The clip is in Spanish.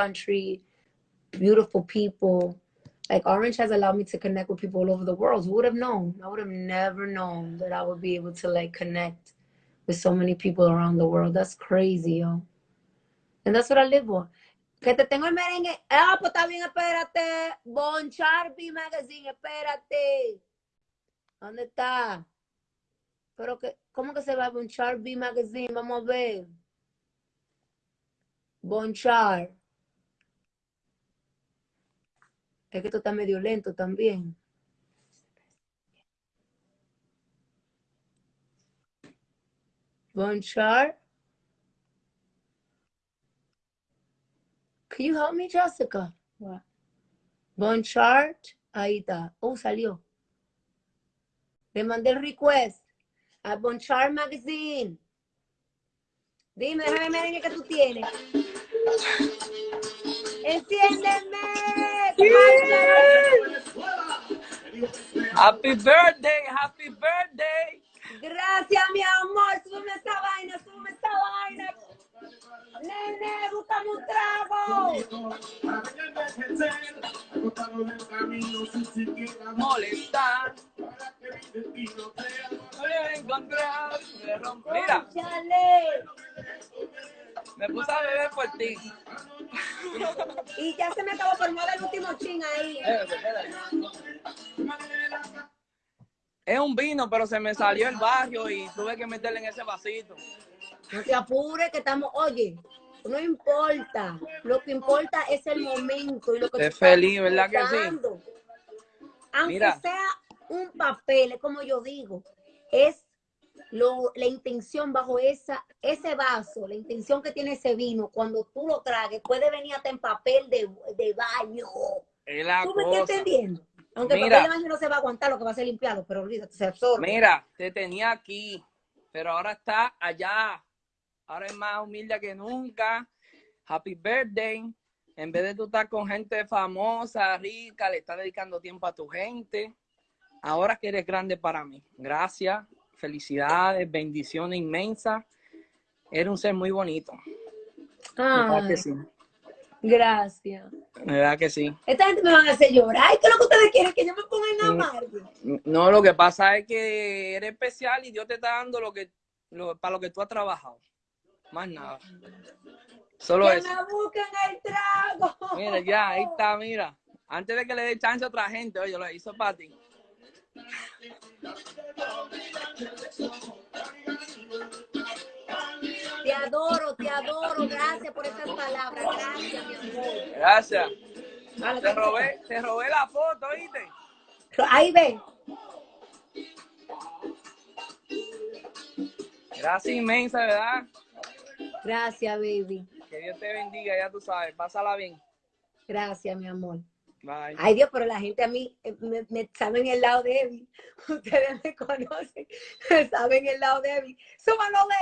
country, beautiful people. Like Orange has allowed me to connect with people all over the world. Who would have known? I would have never known that I would be able to like connect with so many people around the world. That's crazy, yo. And that's what I live for. Que te tengo el merengue. Ah, pues bien, espérate. Bon Charby Magazine, espérate. ¿Dónde está? Pero que, ¿cómo que se va Bonchar B Magazine? Vamos a ver. Bonchar. Es que esto está medio lento también. Bonchar. Can you help me, Jessica? What? Bonchart. Ahí está. Oh, salió. Le mandé el request a Bonchar Magazine. Dime, déjame merengue que tú tienes. ¡Enciéndeme! Happy birthday, happy birthday. Gracias, mi amor. Súbeme esa vaina, súbeme esa vaina. Nene, búscame un trago. Molestar. Mira, me puse a beber por ti. Y ya se me acabó por el último chin ahí. Es un vino, pero se me salió el barrio y tuve que meterle en ese vasito. No te apures que estamos, oye, no importa. Lo que importa es el momento y lo que estás feliz, ¿verdad que sí? Aunque Mira. sea un papel, es como yo digo, es lo, la intención bajo esa, ese vaso, la intención que tiene ese vino, cuando tú lo tragues, puede venir hasta en papel de, de baño. Es la ¿Tú me estás entendiendo? Aunque el papel de baño no se va a aguantar, lo que va a hacer limpiarlo, pero olvídate, se absorbe. Mira, te tenía aquí, pero ahora está allá. Ahora es más humilde que nunca. Happy birthday. En vez de tú estar con gente famosa, rica, le estás dedicando tiempo a tu gente. Ahora que eres grande para mí. Gracias, felicidades, bendiciones inmensas. Eres un ser muy bonito. ¿Verdad Ay, que sí? gracias. ¿Verdad que sí? Esta gente me van a hacer llorar. ¿qué es lo que ustedes quieren? Que yo me ponga en Mm. amargo. No, lo que pasa es que eres especial y Dios te está dando lo que, lo- para lo que tú has trabajado. Más nada. Solo Que eso. me busquen el trago. Mira, ya, ahí está, mira. Antes de que le dé chance a otra gente, oye, lo hizo para ti. Te adoro, te adoro. Gracias por esas palabras. Gracias, mi amor. Gracias. Vale, Te robé, te robé la foto, ¿viste? Ahí ven. Gracias inmensa, ¿verdad? Gracias, baby. Que Dios te bendiga, ya tú sabes. Pásala bien. Gracias, mi amor. Ay, Dios, pero la gente a mí eh, me, me saben el lado Evi. Ustedes me conocen. Saben el lado Evi. Súbalo, Leo.